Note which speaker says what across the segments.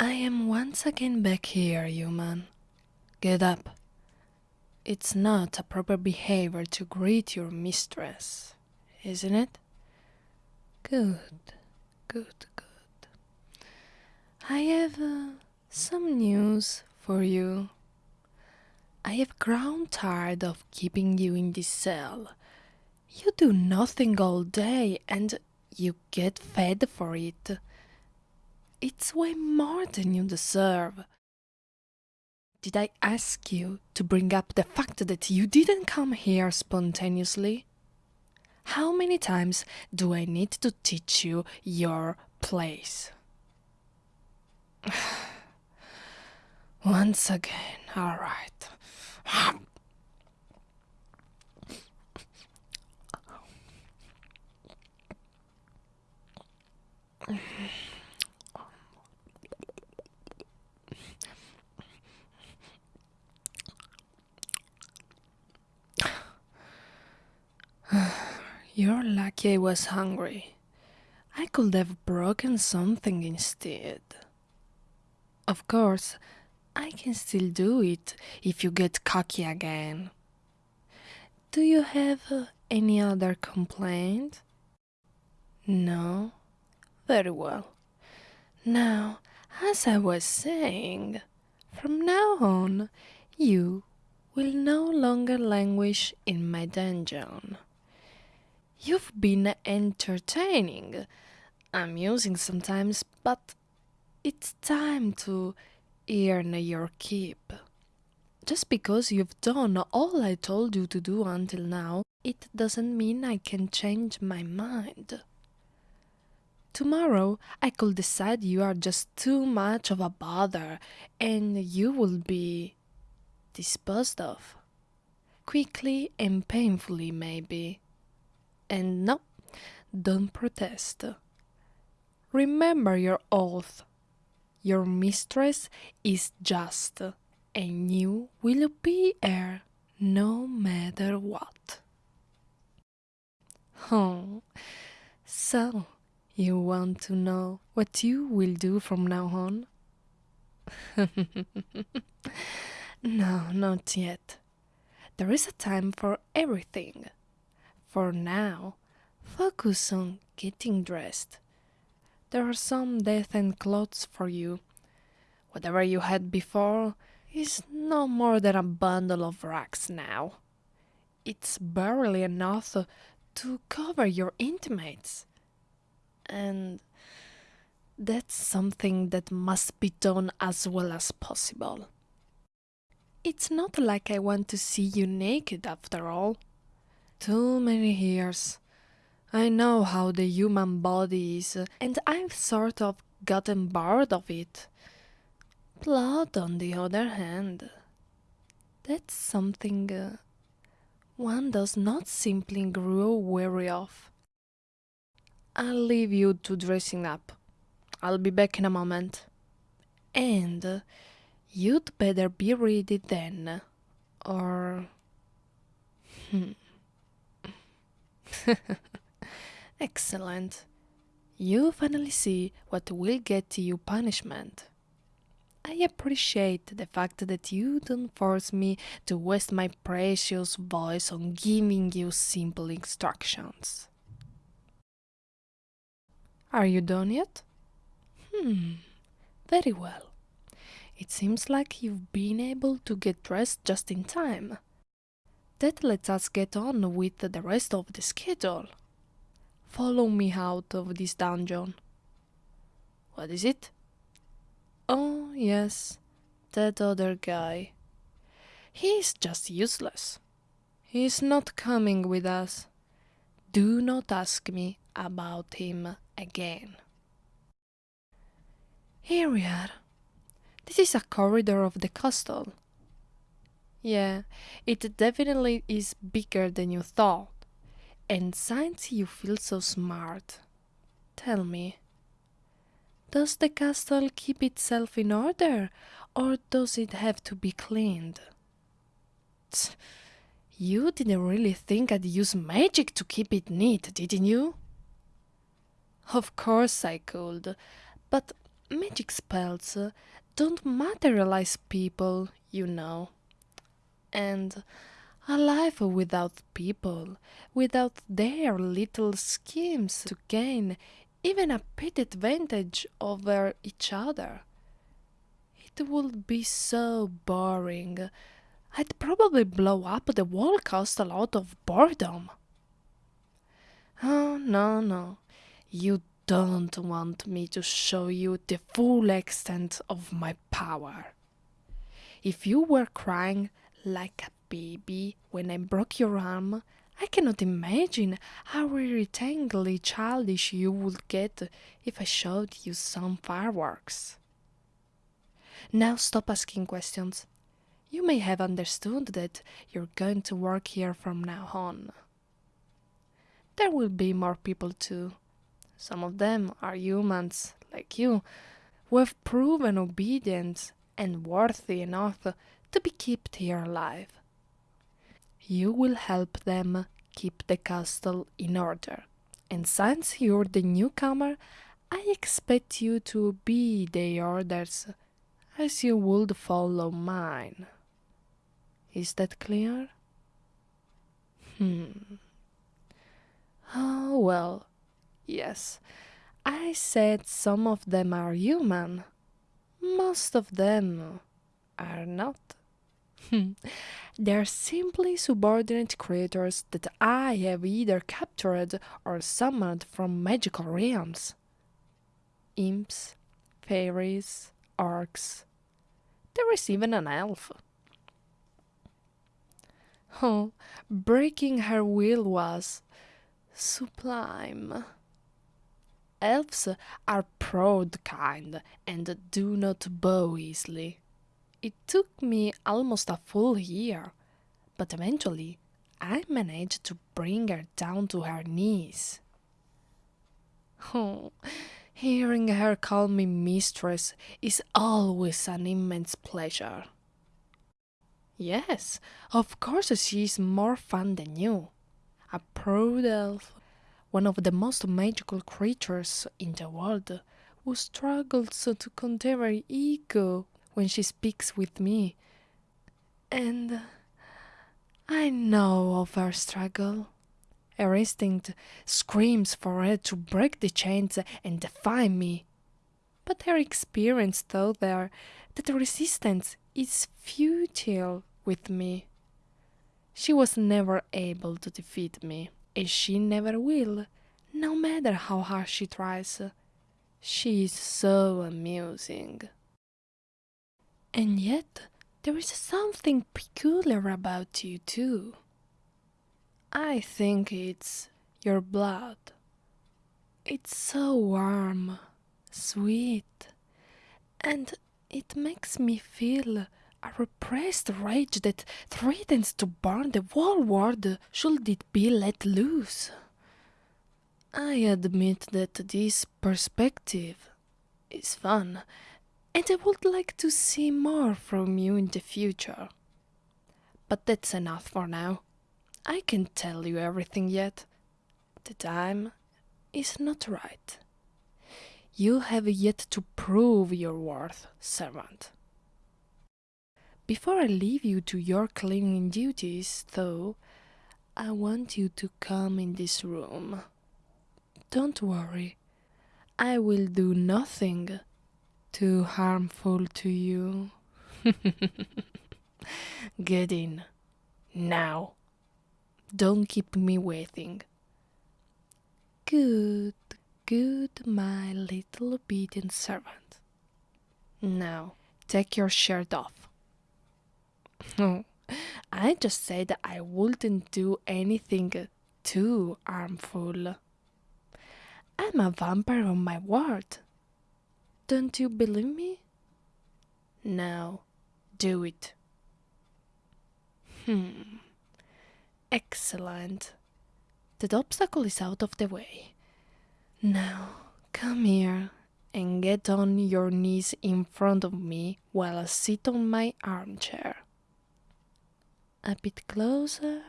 Speaker 1: I am once again back here, human. Get up. It's not a proper behavior to greet your mistress, isn't it? Good, good, good. I have uh, some news for you. I have grown tired of keeping you in this cell. You do nothing all day and you get fed for it. It's way more than you deserve. Did I ask you to bring up the fact that you didn't come here spontaneously? How many times do I need to teach you your place? Once again, all right. You're lucky I was hungry. I could have broken something instead. Of course, I can still do it if you get cocky again. Do you have uh, any other complaint? No? Very well. Now, as I was saying, from now on, you will no longer languish in my dungeon. You've been entertaining, amusing sometimes, but it's time to earn your keep. Just because you've done all I told you to do until now, it doesn't mean I can change my mind. Tomorrow I could decide you are just too much of a bother and you will be disposed of. Quickly and painfully, maybe. And no, don't protest. Remember your oath. Your mistress is just, and you will be her no matter what. Oh, so you want to know what you will do from now on? no, not yet. There is a time for everything. For now, focus on getting dressed. There are some decent clothes for you. Whatever you had before is no more than a bundle of rags now. It's barely enough to cover your intimates. And that's something that must be done as well as possible. It's not like I want to see you naked after all. Too many years. I know how the human body is, and I've sort of gotten bored of it. Blood, on the other hand, that's something uh, one does not simply grow weary of. I'll leave you to dressing up. I'll be back in a moment. And uh, you'd better be ready then, or. Hmm. Excellent. You finally see what will get you punishment. I appreciate the fact that you don't force me to waste my precious voice on giving you simple instructions. Are you done yet? Hmm, very well. It seems like you've been able to get dressed just in time. That lets us get on with the rest of the schedule. Follow me out of this dungeon. What is it? Oh, yes, that other guy. He's just useless. He's not coming with us. Do not ask me about him again. Here we are. This is a corridor of the castle. Yeah, it definitely is bigger than you thought. And since you feel so smart, tell me, does the castle keep itself in order or does it have to be cleaned? Tch, you didn't really think I'd use magic to keep it neat, didn't you? Of course I could, but magic spells don't materialize people, you know. And a life without people, without their little schemes to gain even a petty advantage over each other. It would be so boring. I'd probably blow up the whole castle out of boredom. Oh, no, no. You don't want me to show you the full extent of my power. If you were crying like a baby when I broke your arm, I cannot imagine how irritatingly childish you would get if I showed you some fireworks. Now stop asking questions. You may have understood that you're going to work here from now on. There will be more people too. Some of them are humans, like you, who have proven obedient and worthy enough to be kept here alive. You will help them keep the castle in order, and since you're the newcomer, I expect you to obey their orders as you would follow mine. Is that clear? Hmm. Oh, well, yes. I said some of them are human. Most of them are not. Hmm. They're simply subordinate creatures that I have either captured or summoned from magical realms. Imps, fairies, orcs. There is even an elf. Oh, breaking her will was sublime. Elves are proud kind and do not bow easily. It took me almost a full year, but eventually I managed to bring her down to her knees. Oh, hearing her call me mistress is always an immense pleasure. Yes, of course she's more fun than you. A proud elf, one of the most magical creatures in the world, who struggles to contain her ego when she speaks with me. And I know of her struggle. Her instinct screams for her to break the chains and defy me. But her experience taught her that resistance is futile with me. She was never able to defeat me, and she never will, no matter how hard she tries. She is so amusing. And yet, there is something peculiar about you, too. I think it's your blood. It's so warm, sweet, and it makes me feel a repressed rage that threatens to burn the whole world should it be let loose. I admit that this perspective is fun and I would like to see more from you in the future. But that's enough for now. I can't tell you everything yet. The time is not right. You have yet to prove your worth, servant. Before I leave you to your cleaning duties, though, I want you to come in this room. Don't worry, I will do nothing too harmful to you. Get in. Now. Don't keep me waiting. Good, good, my little obedient servant. Now, take your shirt off. Oh, I just said I wouldn't do anything too harmful. I'm a vampire on my word. Don't you believe me? Now, do it. Hmm. Excellent. That obstacle is out of the way. Now, come here and get on your knees in front of me while I sit on my armchair. A bit closer.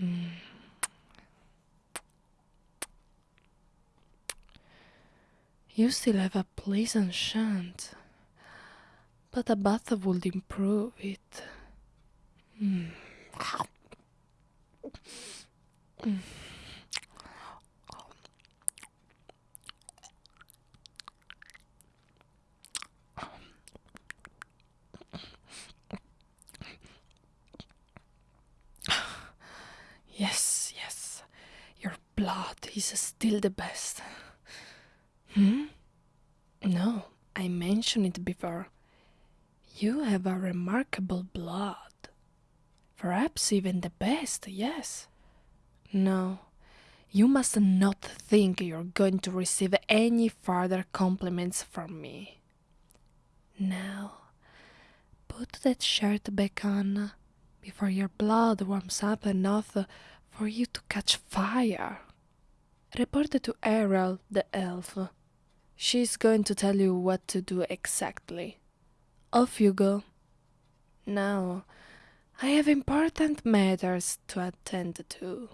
Speaker 1: Mm. You still have a pleasant chant, but a bath would improve it. Mm. Yes, yes, your blood is still the best. Hmm? No, I mentioned it before. You have a remarkable blood. Perhaps even the best, yes. No, you must not think you're going to receive any further compliments from me. Now, put that shirt back on before your blood warms up enough for you to catch fire. Report to Errol the elf. She's going to tell you what to do exactly. Off you go. Now, I have important matters to attend to.